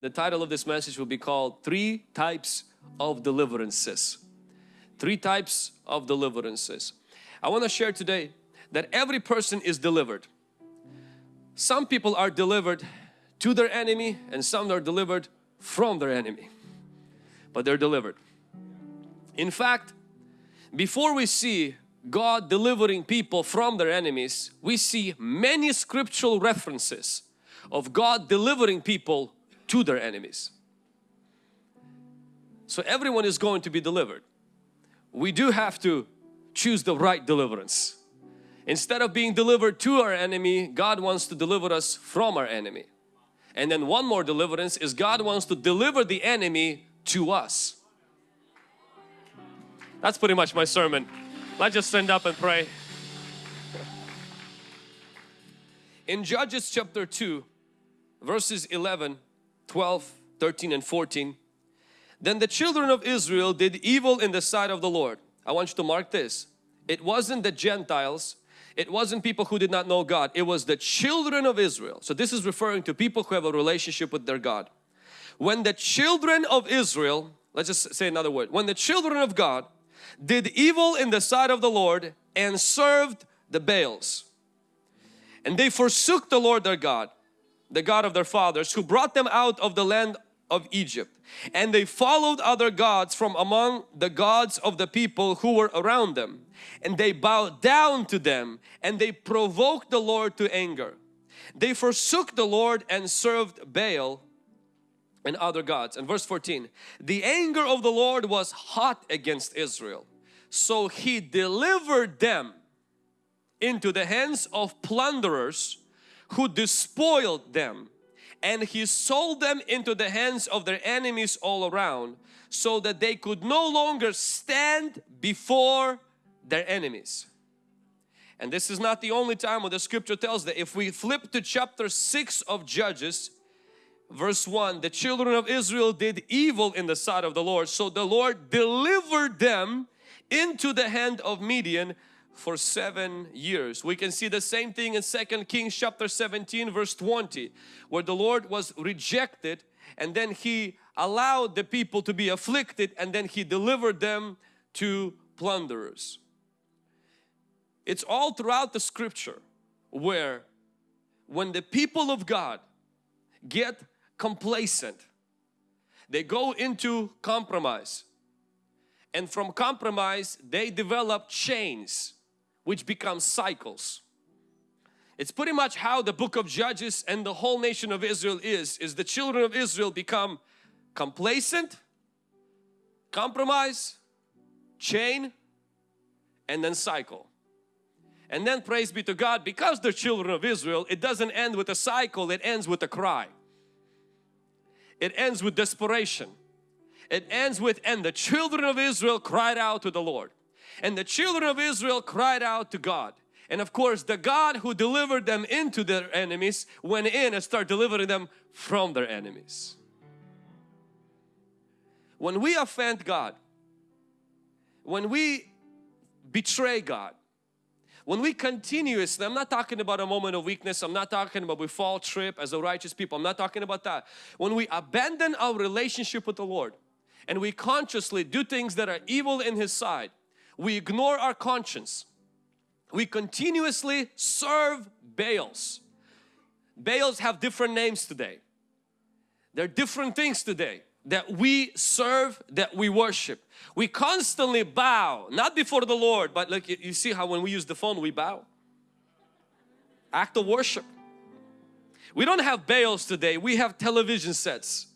The title of this message will be called Three Types of Deliverances. Three types of deliverances. I want to share today that every person is delivered. Some people are delivered to their enemy and some are delivered from their enemy. But they're delivered. In fact, before we see God delivering people from their enemies, we see many scriptural references of God delivering people to their enemies. So everyone is going to be delivered. We do have to choose the right deliverance. Instead of being delivered to our enemy, God wants to deliver us from our enemy. And then one more deliverance is God wants to deliver the enemy to us. That's pretty much my sermon. Let's just stand up and pray. In Judges chapter 2 verses 11 12, 13 and 14. Then the children of Israel did evil in the sight of the Lord. I want you to mark this. It wasn't the Gentiles. It wasn't people who did not know God. It was the children of Israel. So this is referring to people who have a relationship with their God. When the children of Israel, let's just say another word. When the children of God did evil in the sight of the Lord and served the Baals. And they forsook the Lord their God the God of their fathers who brought them out of the land of Egypt and they followed other gods from among the gods of the people who were around them and they bowed down to them and they provoked the Lord to anger. They forsook the Lord and served Baal and other gods. And verse 14, the anger of the Lord was hot against Israel. So he delivered them into the hands of plunderers who despoiled them and he sold them into the hands of their enemies all around so that they could no longer stand before their enemies. And this is not the only time when the scripture tells that if we flip to chapter 6 of Judges verse 1 the children of Israel did evil in the sight of the Lord so the Lord delivered them into the hand of Midian for seven years. We can see the same thing in Second Kings chapter 17 verse 20 where the Lord was rejected and then He allowed the people to be afflicted and then He delivered them to plunderers. It's all throughout the scripture where when the people of God get complacent, they go into compromise and from compromise they develop chains which become cycles. It's pretty much how the book of Judges and the whole nation of Israel is, is the children of Israel become complacent, compromise, chain, and then cycle. And then praise be to God, because they're children of Israel, it doesn't end with a cycle, it ends with a cry. It ends with desperation. It ends with, and the children of Israel cried out to the Lord. And the children of Israel cried out to God. And of course the God who delivered them into their enemies went in and started delivering them from their enemies. When we offend God, when we betray God, when we continuously, I'm not talking about a moment of weakness, I'm not talking about we fall trip as a righteous people, I'm not talking about that. When we abandon our relationship with the Lord and we consciously do things that are evil in His sight, we ignore our conscience. We continuously serve Baals. Baals have different names today. There are different things today that we serve, that we worship. We constantly bow, not before the Lord, but like you see how when we use the phone we bow. Act of worship. We don't have Baals today, we have television sets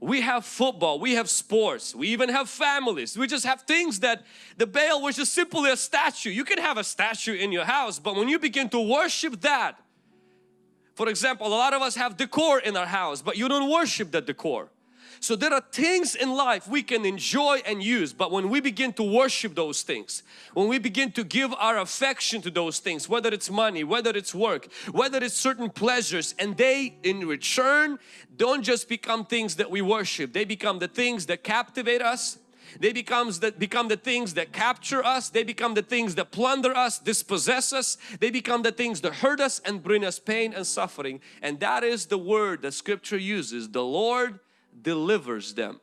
we have football, we have sports, we even have families. We just have things that the Baal was just simply a statue. You can have a statue in your house, but when you begin to worship that, for example, a lot of us have decor in our house, but you don't worship that decor. So there are things in life we can enjoy and use but when we begin to worship those things, when we begin to give our affection to those things, whether it's money, whether it's work, whether it's certain pleasures and they in return don't just become things that we worship, they become the things that captivate us, They becomes the, become the things that capture us. They become the things that plunder us, dispossess us. They become the things that hurt us and bring us pain and suffering. And that is the word that scripture uses. The Lord delivers them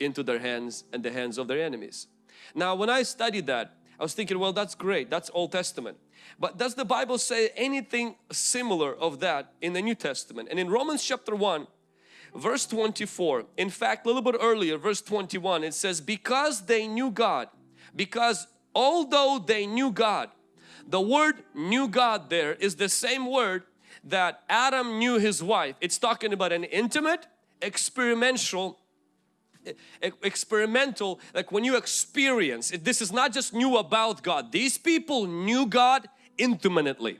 into their hands and the hands of their enemies. Now when I studied that, I was thinking, well that's great, that's Old Testament. But does the Bible say anything similar of that in the New Testament? And in Romans chapter 1, verse 24, in fact a little bit earlier, verse 21, it says, because they knew God, because although they knew God, the word knew God there is the same word that Adam knew his wife. It's talking about an intimate, experimental experimental like when you experience this is not just new about God. These people knew God intimately.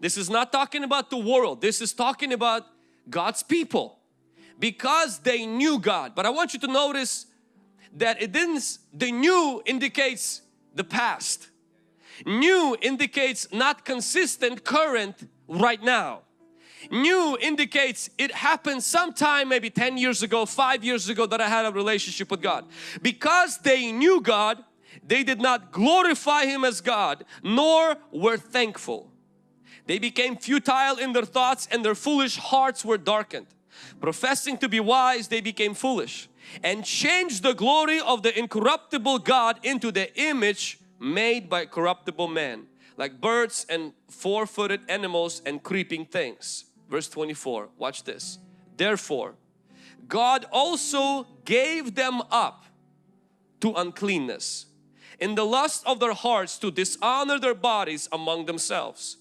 This is not talking about the world. This is talking about God's people. Because they knew God. But I want you to notice that it didn't the new indicates the past. New indicates not consistent current right now New indicates it happened sometime maybe 10 years ago, 5 years ago that I had a relationship with God. Because they knew God, they did not glorify Him as God, nor were thankful. They became futile in their thoughts and their foolish hearts were darkened. Professing to be wise, they became foolish and changed the glory of the incorruptible God into the image made by corruptible man like birds and four-footed animals and creeping things. Verse 24 watch this. Therefore God also gave them up to uncleanness in the lust of their hearts to dishonor their bodies among themselves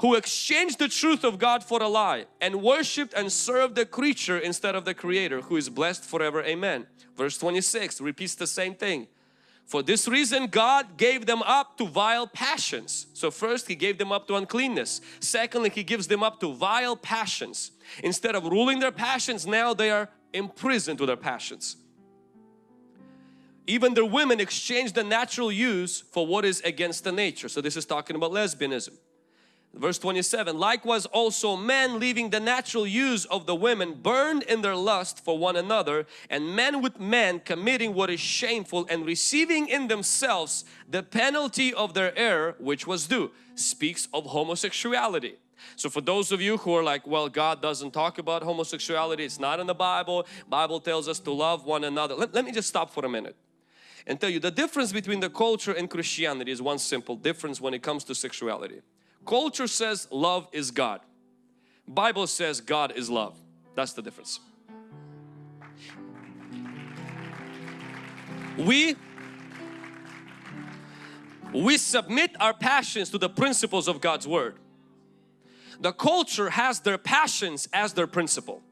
who exchanged the truth of God for a lie and worshipped and served the creature instead of the creator who is blessed forever. Amen. Verse 26 repeats the same thing for this reason God gave them up to vile passions. So first He gave them up to uncleanness. Secondly He gives them up to vile passions. Instead of ruling their passions now they are imprisoned to their passions. Even their women exchange the natural use for what is against the nature. So this is talking about lesbianism. Verse 27, likewise also men leaving the natural use of the women burned in their lust for one another and men with men committing what is shameful and receiving in themselves the penalty of their error which was due. Speaks of homosexuality. So for those of you who are like, well God doesn't talk about homosexuality, it's not in the Bible, Bible tells us to love one another. Let, let me just stop for a minute and tell you the difference between the culture and Christianity is one simple difference when it comes to sexuality. Culture says love is God. Bible says God is love. That's the difference. We we submit our passions to the principles of God's Word. The culture has their passions as their principle.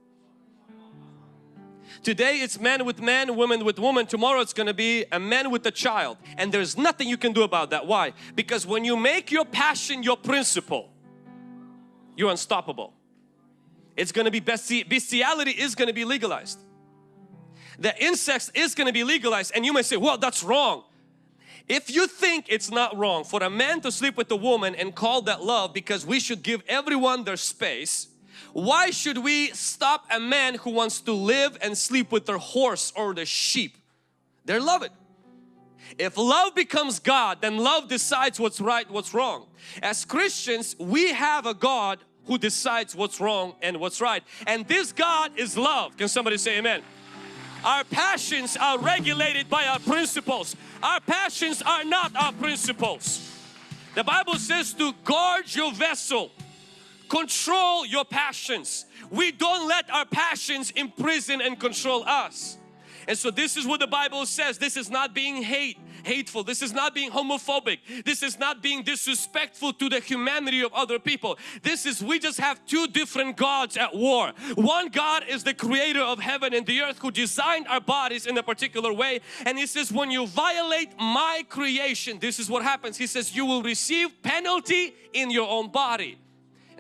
Today it's man with man, woman with woman. Tomorrow it's going to be a man with a child. And there's nothing you can do about that. Why? Because when you make your passion your principle, you're unstoppable. It's going to be bestiality is going to be legalized. The incest is going to be legalized and you may say, well that's wrong. If you think it's not wrong for a man to sleep with a woman and call that love because we should give everyone their space why should we stop a man who wants to live and sleep with their horse or the sheep? They love it. If love becomes God, then love decides what's right, what's wrong. As Christians, we have a God who decides what's wrong and what's right. And this God is love. Can somebody say amen? Our passions are regulated by our principles. Our passions are not our principles. The Bible says to guard your vessel Control your passions. We don't let our passions imprison and control us. And so this is what the Bible says. This is not being hate, hateful. This is not being homophobic. This is not being disrespectful to the humanity of other people. This is, we just have two different gods at war. One God is the creator of heaven and the earth who designed our bodies in a particular way. And He says, when you violate my creation, this is what happens. He says, you will receive penalty in your own body.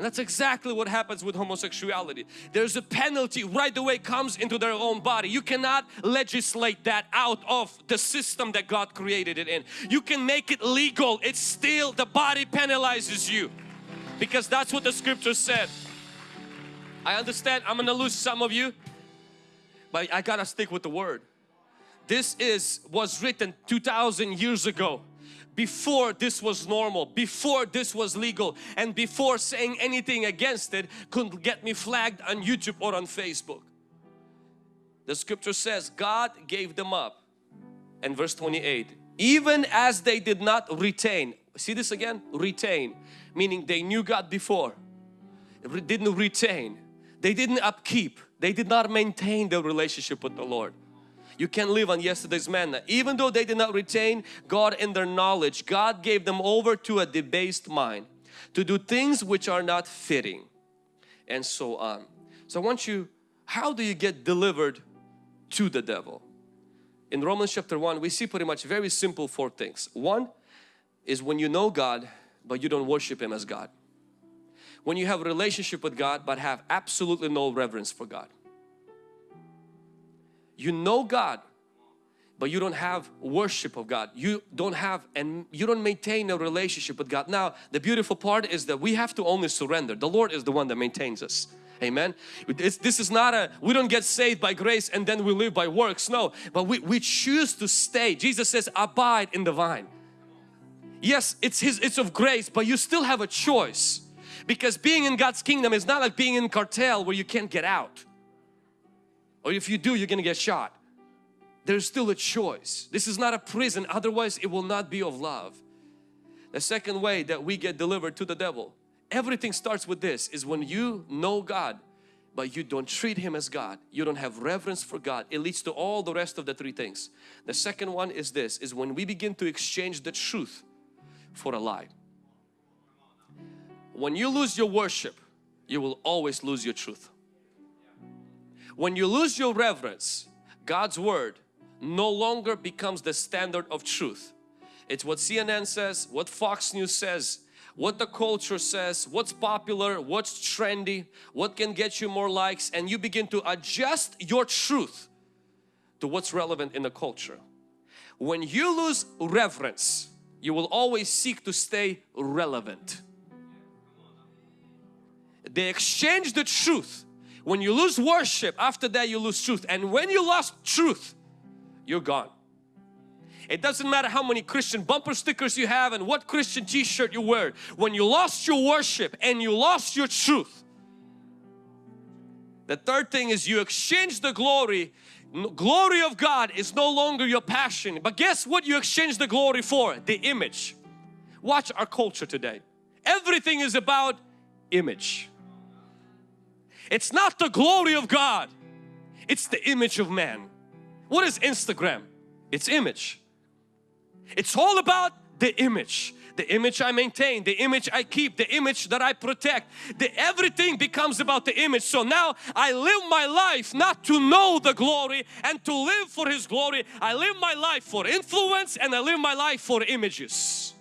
And that's exactly what happens with homosexuality. There's a penalty right away comes into their own body. You cannot legislate that out of the system that God created it in. You can make it legal. It's still the body penalizes you because that's what the scripture said. I understand I'm gonna lose some of you but I gotta stick with the word. this is was written 2000 years ago before this was normal, before this was legal and before saying anything against it couldn't get me flagged on YouTube or on Facebook. The scripture says God gave them up. And verse 28 even as they did not retain see this again? Retain meaning they knew God before didn't retain. They didn't upkeep. They did not maintain their relationship with the Lord you can't live on yesterday's manna. Even though they did not retain God in their knowledge God gave them over to a debased mind to do things which are not fitting. And so on. So I want you how do you get delivered to the devil? In Romans chapter 1 we see pretty much very simple four things. One is when you know God but you don't worship Him as God. When you have a relationship with God but have absolutely no reverence for God you know God but you don't have worship of God you don't have and you don't maintain a relationship with God now the beautiful part is that we have to only surrender the Lord is the one that maintains us Amen. It's, this is not a, we don't get saved by grace and then we live by works. No, but we, we choose to stay. Jesus says, abide in the vine. Yes, it's His, it's of grace, but you still have a choice. Because being in God's kingdom is not like being in cartel where you can't get out. Or if you do, you're gonna get shot. There's still a choice. This is not a prison, otherwise it will not be of love. The second way that we get delivered to the devil everything starts with this is when you know God but you don't treat Him as God you don't have reverence for God it leads to all the rest of the three things the second one is this is when we begin to exchange the truth for a lie when you lose your worship you will always lose your truth when you lose your reverence God's Word no longer becomes the standard of truth it's what CNN says what Fox News says what the culture says, what's popular, what's trendy, what can get you more likes and you begin to adjust your truth to what's relevant in the culture. When you lose reverence, you will always seek to stay relevant. They exchange the truth. When you lose worship, after that you lose truth. And when you lost truth, you're gone. It doesn't matter how many Christian bumper stickers you have and what Christian t-shirt you wear. When you lost your worship and you lost your truth. The third thing is you exchange the glory. Glory of God is no longer your passion. But guess what you exchange the glory for? The image. Watch our culture today. Everything is about image. It's not the glory of God. It's the image of man. What is Instagram? It's image. It's all about the image the image I maintain, the image I keep, the image that I protect. The, everything becomes about the image. So now I live my life not to know the glory and to live for His glory. I live my life for influence and I live my life for images.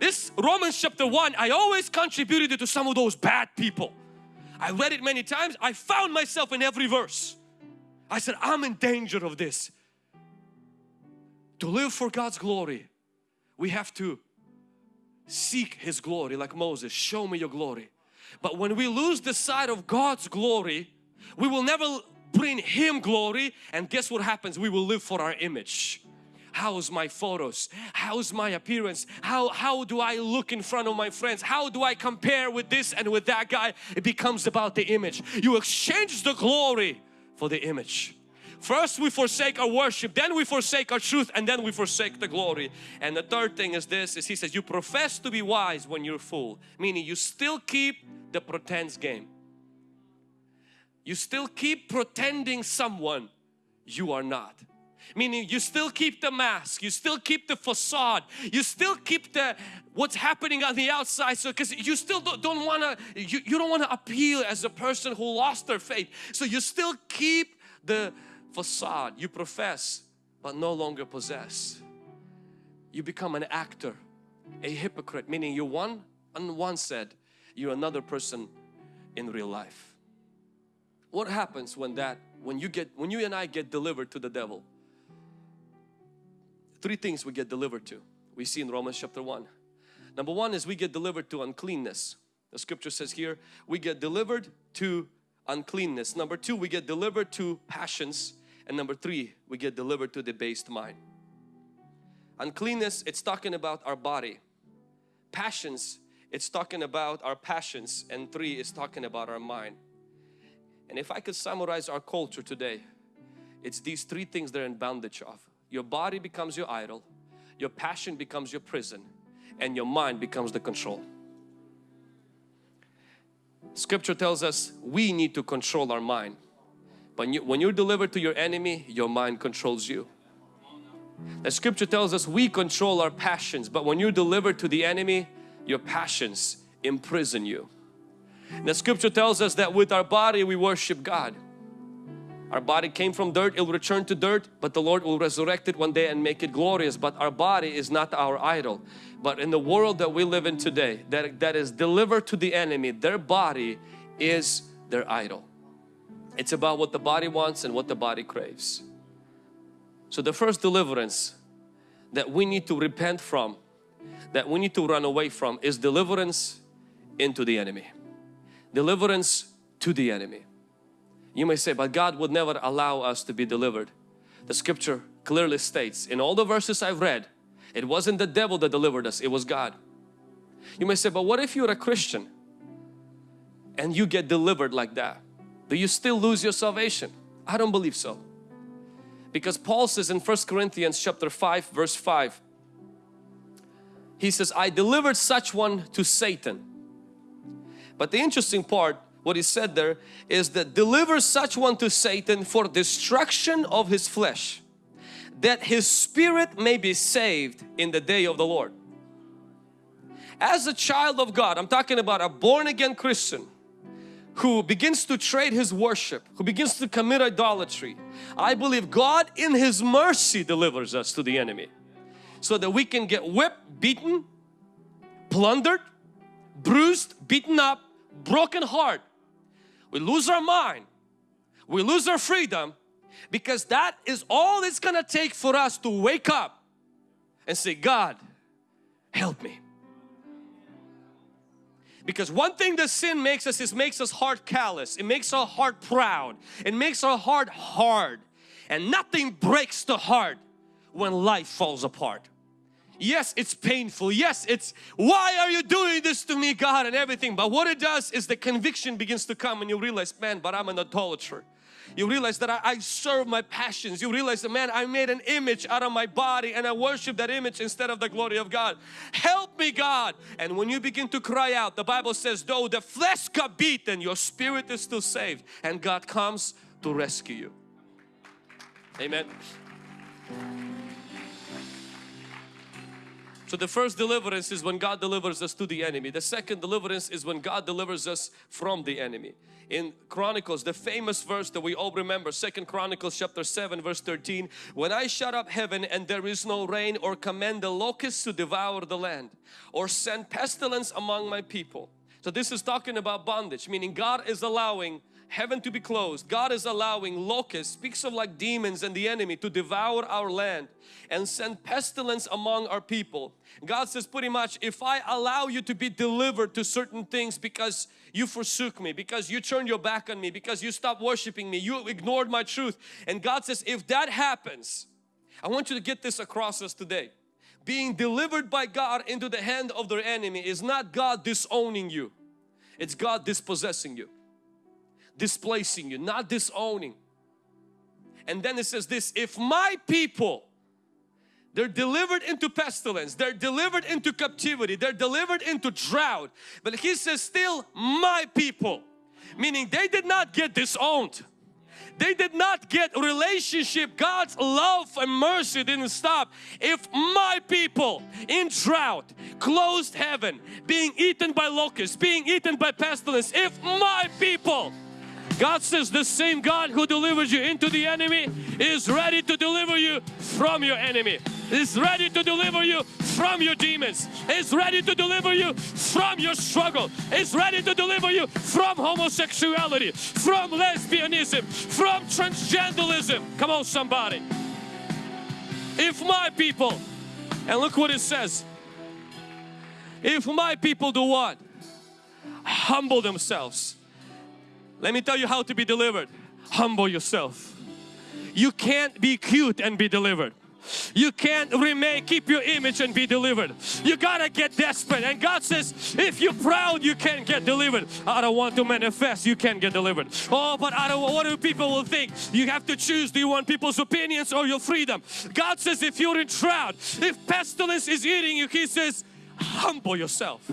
This Romans chapter 1, I always contributed to some of those bad people. I read it many times. I found myself in every verse. I said, I'm in danger of this. To live for God's glory, we have to seek His glory like Moses, show me your glory. But when we lose the sight of God's glory, we will never bring Him glory and guess what happens? We will live for our image. How's my photos? How's my appearance? How, how do I look in front of my friends? How do I compare with this and with that guy? It becomes about the image. You exchange the glory for the image. First we forsake our worship, then we forsake our truth and then we forsake the glory. And the third thing is this, is he says you profess to be wise when you're fool. Meaning you still keep the pretense game. You still keep pretending someone you are not. Meaning you still keep the mask, you still keep the facade, you still keep the what's happening on the outside so because you still don't, don't want to you, you don't want to appeal as a person who lost their faith so you still keep the facade you profess but no longer possess. You become an actor, a hypocrite, meaning you one on one said, you're another person in real life. What happens when that, when you get, when you and I get delivered to the devil? Three things we get delivered to. We see in Romans chapter 1. Number one is we get delivered to uncleanness. The scripture says here, we get delivered to uncleanness. Number two, we get delivered to passions. And number three, we get delivered to the based mind. Uncleanness, it's talking about our body. Passions, it's talking about our passions. And three, is talking about our mind. And if I could summarize our culture today, it's these three things they're in bondage of. Your body becomes your idol, your passion becomes your prison, and your mind becomes the control. Scripture tells us we need to control our mind. But when you're delivered to your enemy, your mind controls you. The scripture tells us we control our passions, but when you're delivered to the enemy, your passions imprison you. The scripture tells us that with our body we worship God. Our body came from dirt, it will return to dirt, but the Lord will resurrect it one day and make it glorious. But our body is not our idol. But in the world that we live in today, that, that is delivered to the enemy, their body is their idol. It's about what the body wants and what the body craves. So the first deliverance that we need to repent from, that we need to run away from is deliverance into the enemy. Deliverance to the enemy. You may say, but God would never allow us to be delivered. The scripture clearly states in all the verses I've read, it wasn't the devil that delivered us, it was God. You may say, but what if you're a Christian and you get delivered like that? Do you still lose your salvation? I don't believe so. Because Paul says in First Corinthians chapter 5 verse 5 He says, I delivered such one to Satan. But the interesting part what he said there is that deliver such one to Satan for destruction of his flesh that his spirit may be saved in the day of the Lord. As a child of God, I'm talking about a born again Christian who begins to trade his worship, who begins to commit idolatry. I believe God in His mercy delivers us to the enemy so that we can get whipped, beaten, plundered, bruised, beaten up, broken heart we lose our mind, we lose our freedom because that is all it's gonna take for us to wake up and say, God, help me. Because one thing that sin makes us is makes us heart callous. It makes our heart proud. It makes our heart hard. And nothing breaks the heart when life falls apart. Yes, it's painful. Yes, it's why are you doing this to me God and everything. But what it does is the conviction begins to come and you realize, man, but I'm an idolater. You realize that I, I, serve my passions. You realize that man, I made an image out of my body and I worship that image instead of the glory of God. Help me God. And when you begin to cry out, the Bible says, though the flesh got beaten, your spirit is still saved and God comes to rescue you. Amen. So the first deliverance is when God delivers us to the enemy. The second deliverance is when God delivers us from the enemy. In Chronicles, the famous verse that we all remember, Second Chronicles chapter 7 verse 13, When I shut up heaven and there is no rain or command the locusts to devour the land or send pestilence among my people. So this is talking about bondage, meaning God is allowing heaven to be closed. God is allowing locusts, speaks of like demons and the enemy to devour our land and send pestilence among our people. God says pretty much if I allow you to be delivered to certain things because you forsook me, because you turned your back on me, because you stopped worshiping me, you ignored my truth. And God says if that happens, I want you to get this across us today. Being delivered by God into the hand of their enemy is not God disowning you. It's God dispossessing you displacing you, not disowning. And then it says this, if my people, they're delivered into pestilence, they're delivered into captivity, they're delivered into drought. But he says still my people, meaning they did not get disowned. They did not get relationship. God's love and mercy didn't stop. If my people in drought, closed heaven, being eaten by locusts, being eaten by pestilence, if my people God says the same God who delivers you into the enemy is ready to deliver you from your enemy. Is ready to deliver you from your demons. Is ready to deliver you from your struggle. Is ready to deliver you from homosexuality, from lesbianism, from transgenderism. Come on somebody. If my people, and look what it says. If my people do what? Humble themselves let me tell you how to be delivered. Humble yourself. You can't be cute and be delivered. You can't remain, keep your image and be delivered. You gotta get desperate. And God says, if you're proud, you can't get delivered. I don't want to manifest, you can't get delivered. Oh, but I don't, what do people will think? You have to choose, do you want people's opinions or your freedom? God says, if you're in drought, if pestilence is eating you, He says, humble yourself.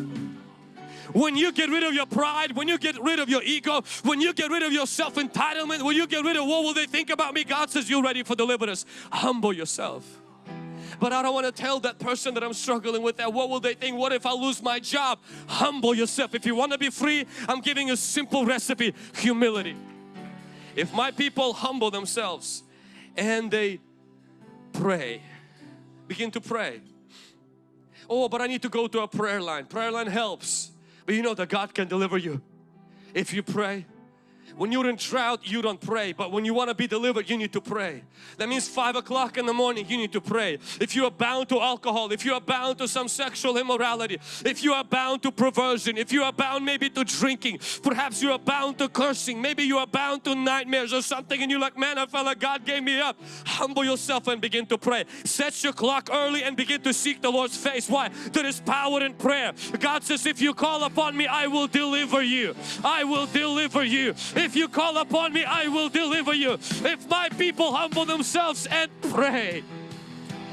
When you get rid of your pride, when you get rid of your ego, when you get rid of your self-entitlement, when you get rid of what will they think about me, God says you're ready for deliverance. Humble yourself. But I don't want to tell that person that I'm struggling with that. What will they think? What if I lose my job? Humble yourself. If you want to be free, I'm giving you a simple recipe. Humility. If my people humble themselves and they pray, begin to pray. Oh, but I need to go to a prayer line. Prayer line helps. But you know that God can deliver you. If you pray when you're in drought, you don't pray. But when you want to be delivered, you need to pray. That means 5 o'clock in the morning, you need to pray. If you are bound to alcohol, if you are bound to some sexual immorality, if you are bound to perversion, if you are bound maybe to drinking, perhaps you are bound to cursing, maybe you are bound to nightmares or something and you're like, man, I felt like God gave me up. Humble yourself and begin to pray. Set your clock early and begin to seek the Lord's face. Why? There is power in prayer. God says, if you call upon me, I will deliver you. I will deliver you. If you call upon me, I will deliver you. If my people humble themselves and pray.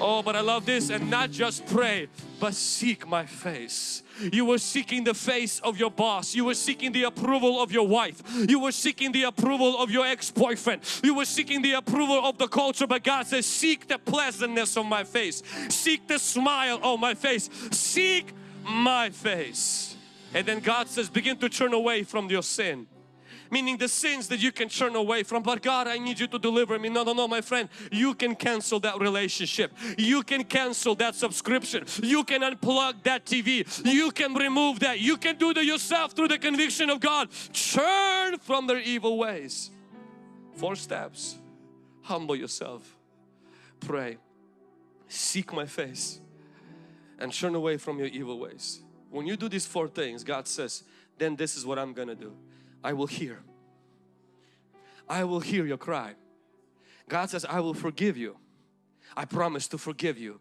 Oh, but I love this and not just pray, but seek my face. You were seeking the face of your boss. You were seeking the approval of your wife. You were seeking the approval of your ex-boyfriend. You were seeking the approval of the culture. But God says, seek the pleasantness of my face. Seek the smile of my face. Seek my face. And then God says, begin to turn away from your sin meaning the sins that you can turn away from. But God, I need you to deliver me. No, no, no, my friend, you can cancel that relationship. You can cancel that subscription. You can unplug that TV. You can remove that. You can do that yourself through the conviction of God. Turn from their evil ways. Four steps. Humble yourself. Pray. Seek my face and turn away from your evil ways. When you do these four things, God says, then this is what I'm gonna do. I will hear. I will hear your cry. God says, I will forgive you. I promise to forgive you.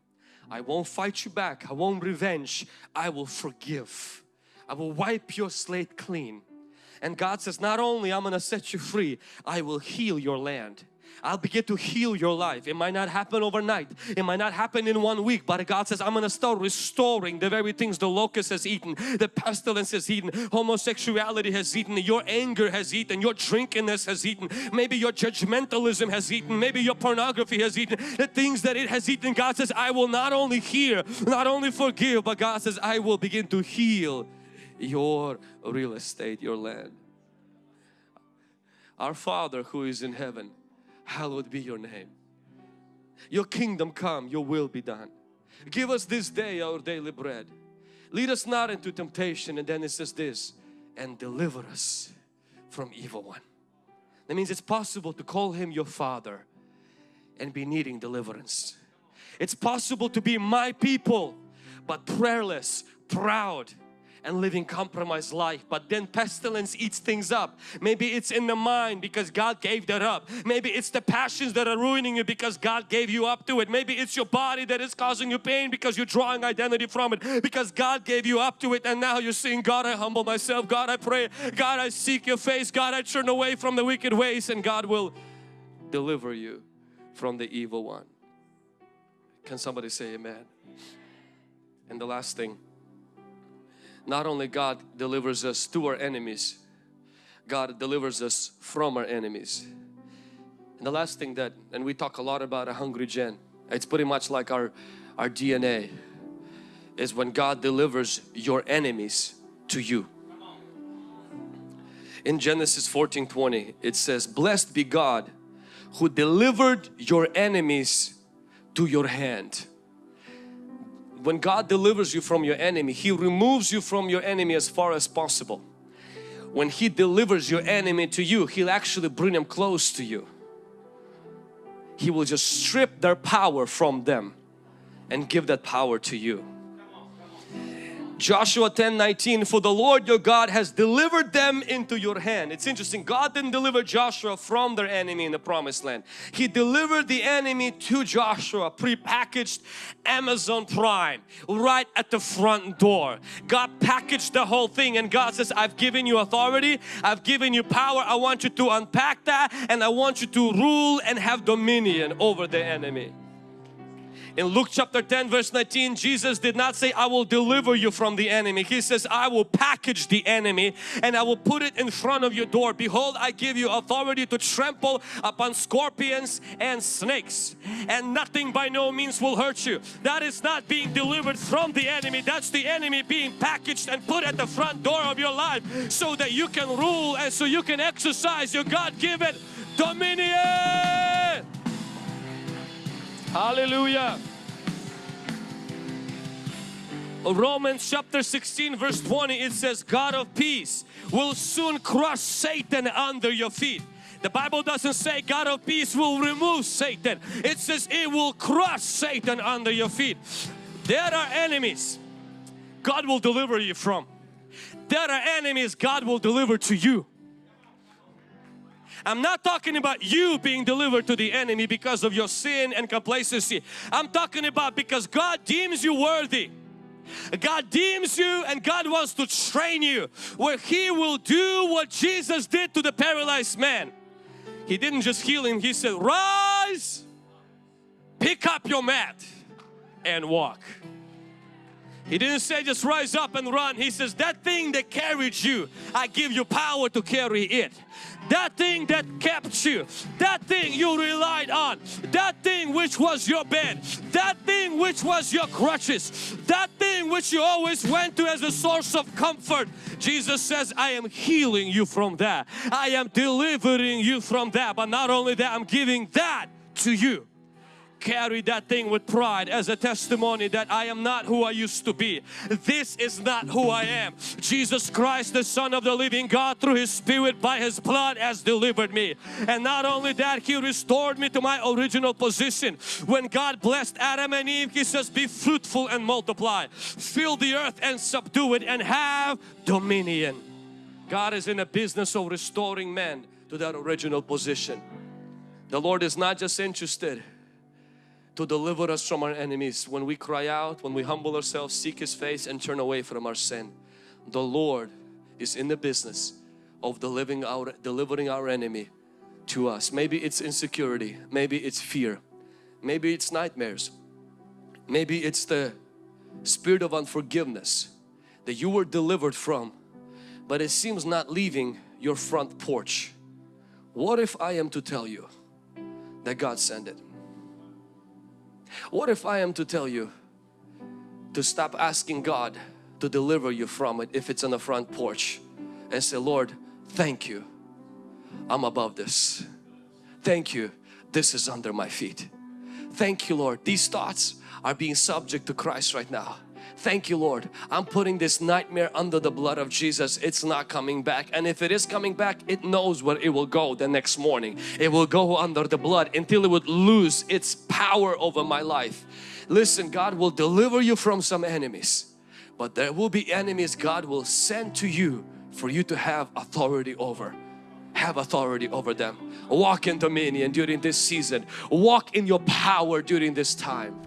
I won't fight you back. I won't revenge. I will forgive. I will wipe your slate clean. And God says, not only I'm going to set you free, I will heal your land. I'll begin to heal your life. It might not happen overnight. It might not happen in one week. But God says, I'm going to start restoring the very things the locust has eaten, the pestilence has eaten, homosexuality has eaten, your anger has eaten, your drunkenness has eaten, maybe your judgmentalism has eaten, maybe your pornography has eaten, the things that it has eaten. God says, I will not only hear, not only forgive, but God says, I will begin to heal your real estate, your land. Our Father who is in heaven, hallowed be your name. Your kingdom come, your will be done. Give us this day our daily bread. Lead us not into temptation and then it says this and deliver us from evil one. That means it's possible to call Him your Father and be needing deliverance. It's possible to be my people but prayerless, proud, and living compromised life. But then pestilence eats things up. Maybe it's in the mind because God gave that up. Maybe it's the passions that are ruining you because God gave you up to it. Maybe it's your body that is causing you pain because you're drawing identity from it. Because God gave you up to it and now you're saying God I humble myself. God I pray. God I seek your face. God I turn away from the wicked ways and God will deliver you from the evil one. Can somebody say amen? And the last thing not only God delivers us to our enemies, God delivers us from our enemies. And the last thing that, and we talk a lot about a hungry gen, it's pretty much like our, our DNA, is when God delivers your enemies to you. In Genesis 14 20, it says, Blessed be God who delivered your enemies to your hand when God delivers you from your enemy, He removes you from your enemy as far as possible. When He delivers your enemy to you, He'll actually bring them close to you. He will just strip their power from them and give that power to you. Joshua 10 19 for the Lord your God has delivered them into your hand. It's interesting. God didn't deliver Joshua from their enemy in the promised land. He delivered the enemy to Joshua pre-packaged Amazon Prime right at the front door. God packaged the whole thing and God says I've given you authority. I've given you power. I want you to unpack that and I want you to rule and have dominion over the enemy in Luke chapter 10 verse 19 Jesus did not say I will deliver you from the enemy. He says I will package the enemy and I will put it in front of your door. Behold I give you authority to trample upon scorpions and snakes and nothing by no means will hurt you. That is not being delivered from the enemy. That's the enemy being packaged and put at the front door of your life so that you can rule and so you can exercise your God-given dominion. Hallelujah. Romans chapter 16 verse 20 it says God of peace will soon crush Satan under your feet. The Bible doesn't say God of peace will remove Satan. It says it will crush Satan under your feet. There are enemies God will deliver you from. There are enemies God will deliver to you. I'm not talking about you being delivered to the enemy because of your sin and complacency. I'm talking about because God deems you worthy. God deems you and God wants to train you where He will do what Jesus did to the paralyzed man. He didn't just heal him, He said, rise, pick up your mat and walk. He didn't say just rise up and run. He says that thing that carried you, I give you power to carry it. That thing that kept you, that thing you relied on, that thing which was your bed, that thing which was your crutches, that thing which you always went to as a source of comfort. Jesus says, I am healing you from that. I am delivering you from that. But not only that, I'm giving that to you carry that thing with pride as a testimony that I am not who I used to be. This is not who I am. Jesus Christ, the Son of the living God, through His Spirit by His blood has delivered me. And not only that, He restored me to my original position. When God blessed Adam and Eve, He says, be fruitful and multiply. Fill the earth and subdue it and have dominion. God is in the business of restoring man to that original position. The Lord is not just interested to deliver us from our enemies when we cry out, when we humble ourselves, seek His face and turn away from our sin. The Lord is in the business of delivering our, delivering our enemy to us. Maybe it's insecurity, maybe it's fear, maybe it's nightmares, maybe it's the spirit of unforgiveness that you were delivered from but it seems not leaving your front porch. What if I am to tell you that God sent it? What if I am to tell you to stop asking God to deliver you from it if it's on the front porch and say, Lord, thank you. I'm above this. Thank you. This is under my feet. Thank you, Lord. These thoughts are being subject to Christ right now. Thank you Lord. I'm putting this nightmare under the blood of Jesus. It's not coming back and if it is coming back it knows where it will go the next morning. It will go under the blood until it would lose its power over my life. Listen God will deliver you from some enemies but there will be enemies God will send to you for you to have authority over have authority over them. Walk in dominion during this season. Walk in your power during this time.